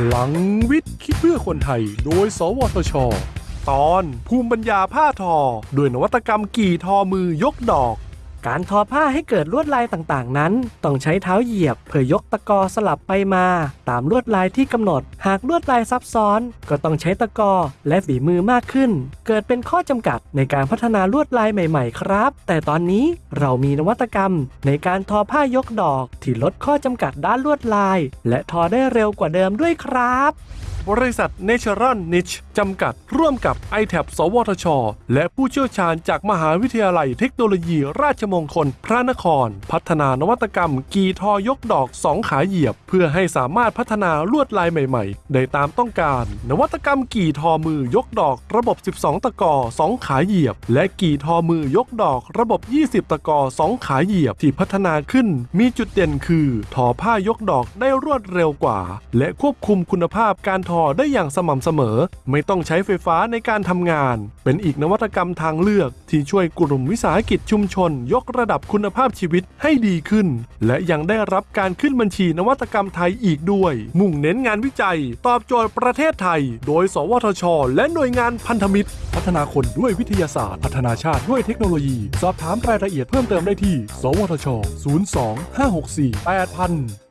พลังวิทย์คิดเพื่อคนไทย โดย สวทช ตอนภูมิปัญญาผ้าทอ ด้วยนวัตกรรมกี่ทอมือยกดอก การทอผ้าให้เกิดลวดลายต่างๆ นั้น ต้องใช้เท้าเหยียบ เพื่อยกตะกอสลับไปมา ตามลวดลายที่กำหนด หากลวดลายซับซ้อน ก็ต้องใช้ตะกอและฝีมือมากขึ้น เกิดเป็นข้อจำกัดในการพัฒนาลวดลายใหม่ ๆ ครับ แต่ตอนนี้เรามีนวัตกรรม ในการทอผ้ายกดอก ที่ลดข้อจำกัดด้านลวดลาย และทอได้เร็วกว่าเดิมด้วยครับ บริษัท Natural Niche จำกัด ร่วมกับ i t a b สวทช และผู้เชี่ยวชาญจากมหาวิทยาลัยเทคโนโลยีราชมงคลพระนคร พัฒนานวัตกรรม กีทอยกดอกสองขาเหยียบ เพื่อให้สามารถพัฒนาลวดลายใหม่ๆ ได้ตามต้องการ นวัตกรรมกี่ทอมือยกดอกระบบ 12 ตะกอสองขาเหยียบ และกี่ทอมือยกดอกระบบ 20 ตะกอสองขาเหยียบที่พัฒนาขึ้น มีจุดเด่นคือ ทอผ้ายกดอกได้รวดเร็วกว่า และควบคุมคุณภาพการทอได้อย่างสม่ำเสมอ ไม่ต้องใช้ไฟฟ้าในการทำงาน เป็นอีกนวัตกรรมทางเลือกที่ช่วยกลุ่มวิสาหกิจชุมชน ยกระดับคุณภาพชีวิตให้ดีขึ้น และยังได้รับการขึ้นบัญชีนวัตกรรมไทยอีกด้วย มุ่งเน้นงานวิจัย ตอบโจทย์ประเทศไทย โดย สวทช และหน่วยงานพันธมิตร พัฒนาคนด้วยวิทยาศาสตร์ พัฒนาชาติด้วยเทคโนโลยี สอบถามรายละเอียดเพิ่มเติมได้ที่ สวทช 02 564 8000